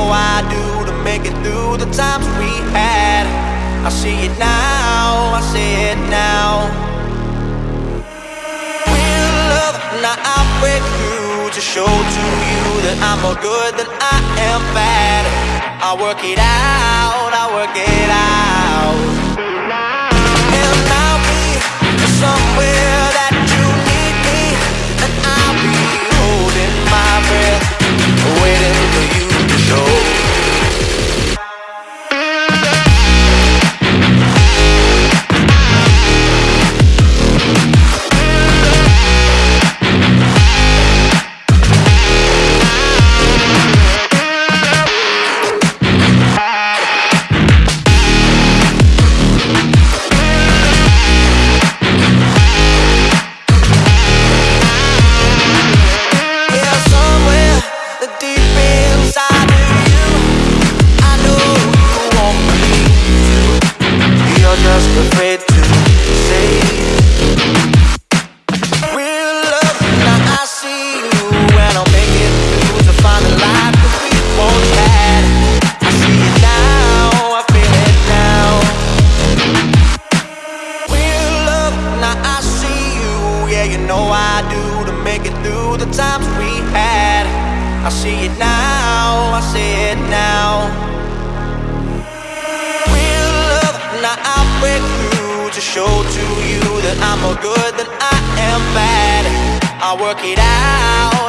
know I do to make it through the times we had. I see it now, I see it now. Real love, now I break through to show to you that I'm more good than I am bad. I work it out, I work it out. Know I do to make it through the times we had. I see it now, I see it now. Real love, now I break through to show to you that I'm more good than I am bad. I work it out,